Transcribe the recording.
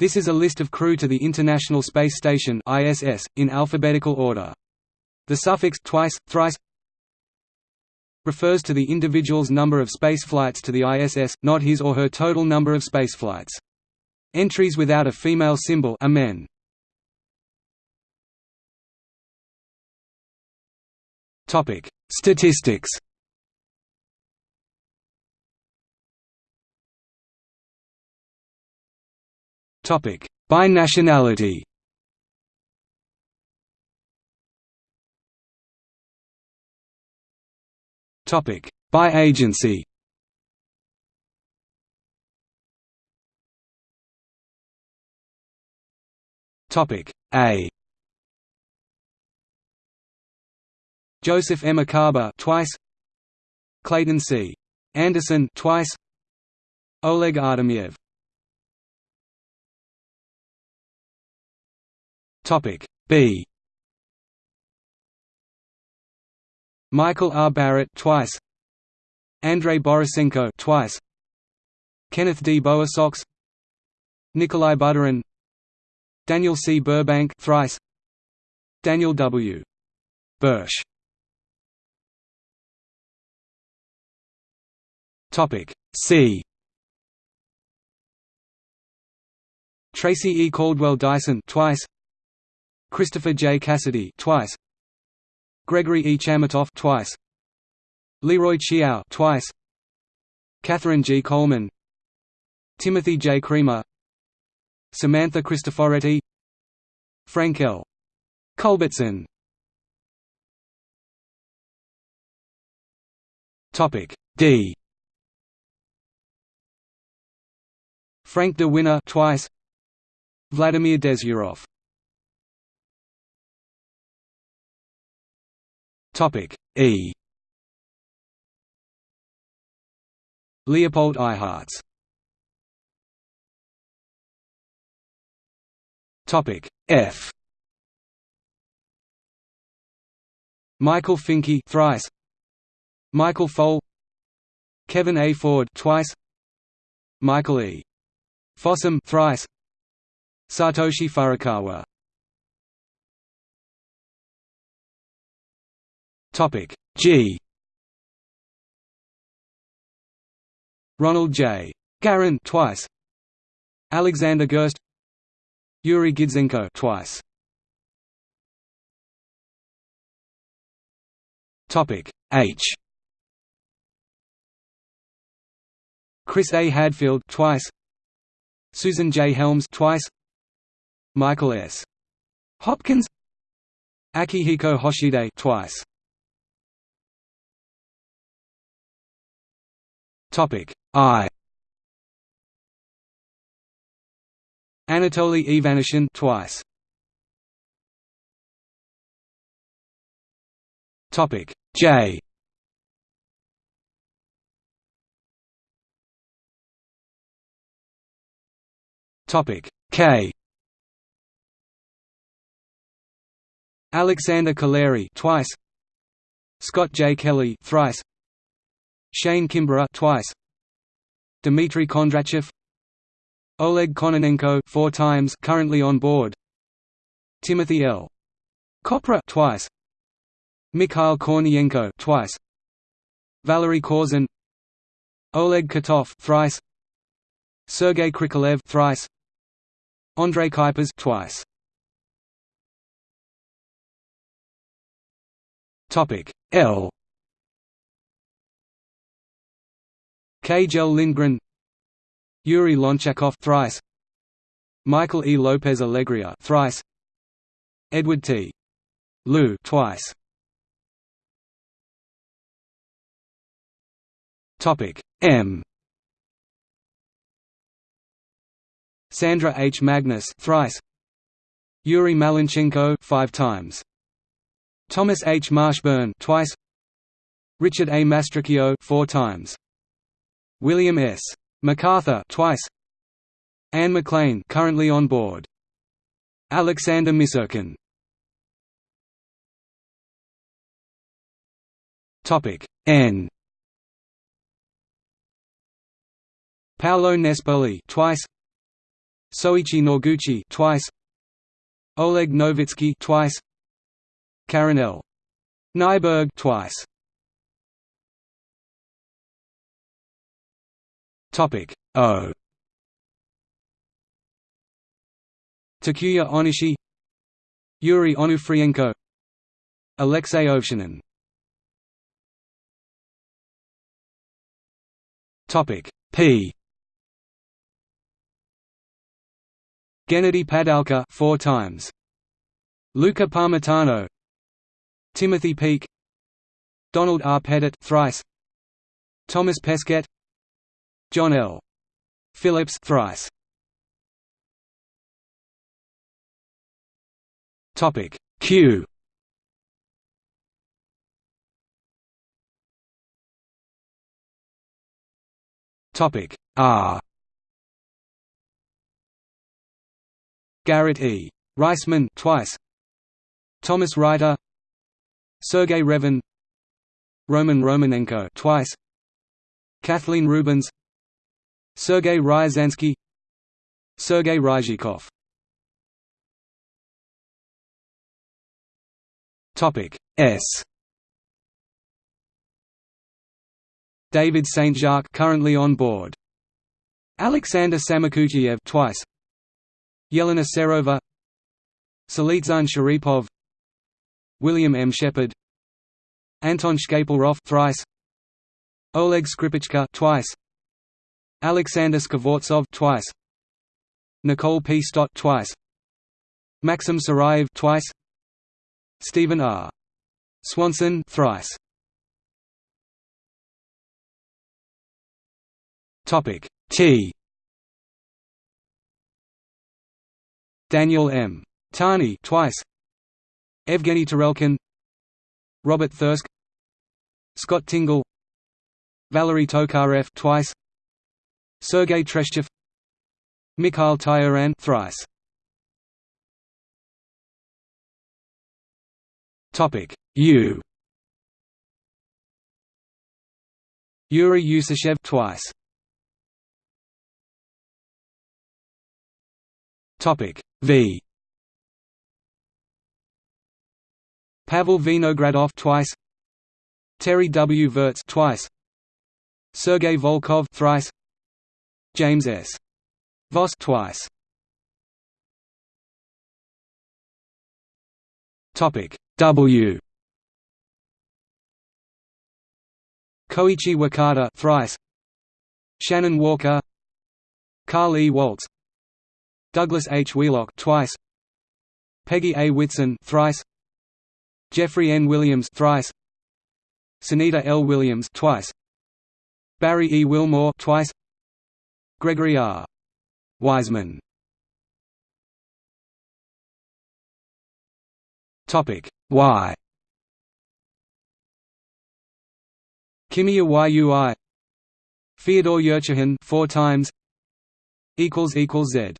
This is a list of crew to the International Space Station (ISS) in alphabetical order. The suffix twice, thrice refers to the individual's number of space flights to the ISS, not his or her total number of space flights. Entries without a female symbol are men. Topic: Statistics. Topic: By nationality. Topic: By agency. Topic A. Joseph M. Acaba twice. Clayton C. Anderson twice. Oleg Artemyev. Topic B. Michael R. Barrett twice. Andrei Borisenko twice. Kenneth D. Bowersox, Nikolai Budarin. Daniel C. Burbank thrice. Daniel W. Bursch. Topic C. Tracy E. Caldwell Dyson twice. Christopher J. Cassidy twice. Gregory E. Chamitoff twice. Leroy Chiao twice. Catherine G. Coleman. Timothy J. Creamer. Samantha Cristoforetti. Frank L. Culbertson. Topic D. Frank De Winne twice. Vladimir Dezhurov. Topic E. Leopold Eyharts. Topic F. Michael Fincke thrice. Michael Foale. Kevin A. Ford twice. Michael E. Fossum thrice. Satoshi Furukawa Topic G. Ronald J. Garan twice. Alexander Gerst. Yuri Gidzenko twice. Topic H. Chris A. Hadfield twice. Susan J. Helms twice. Michael S. Hopkins. Akihiko Hoshide twice. Topic I. Anatoly Ivanishin twice. Topic J. Topic K. Alexander Kaleri twice. Scott J. Kelly thrice. Shane Kimbrough twice. Dmitry Kondratyev. Oleg Kononenko four times currently on board. Timothy L. Kopra twice. Mikhail Kornienko twice. Valery Korzun. Oleg Kotov thrice. Sergei Krikalev thrice. Andrei Kuipers twice. Topic L Kjell Lindgren Yuri Lonchakov thrice Michael E. Lopez Alegria thrice Edward T. Lu twice Topic M Sandra H. Magnus thrice Yuri Malenchenko five times Thomas H. Marshburn twice Richard A. Mastracchio four times William S. McArthur twice. Anne McClain currently on board. Alexander Misurkin. Topic N. Paolo Nespoli twice. Soichi Noguchi twice Oleg Novitsky twice Karen L. Nyberg twice Topic. O. Takuya Onishi Yuri Onufrienko Alexei Ovchinin Topic. P. Gennady Padalka four times. Luca Parmitano Timothy Peake Donald R. Pettit thrice. Thomas Pesquet John L. Phillips thrice. Topic Q. Topic R. Garrett E. Reisman twice. Thomas Reiter, Sergei Revin Roman Romanenko twice. Kathleen Rubins Sergei Ryazansky Sergei Ryzhikov Topic S David St. Jacques currently on board. Alexander Samokutyaev twice. Yelena Serova Salizhan Sharipov William M. Shepard Anton Shkaplerov thrice Oleg Skripochka twice Alexander Skvortsov twice. Nicole P. Stott twice. Maxim Surayev twice. Stephen R. Swanson thrice. Topic T. Daniel M. Tani twice. Evgeny Tarelkin Robert Thirsk. Scott Tingle. Valery Tokarev twice Sergei Treshchev Mikhail Tyurin thrice. Topic U. Yuri Usachev twice. Topic V. Pavel Vinogradov twice. Terry W. Virts twice. Sergei Volkov thrice James S. Voss twice Topic W Koichi Wakata thrice Shannon Walker Carl E. Walz Douglas H. Wheelock twice Peggy A. Whitson thrice Jeffrey N. Williams thrice Sunita L. Williams twice Barry E. Wilmore twice Gregory R. Wiseman. Topic. Y. Kimiya Yui Fyodor Yurchikhin four times. Equals equals Z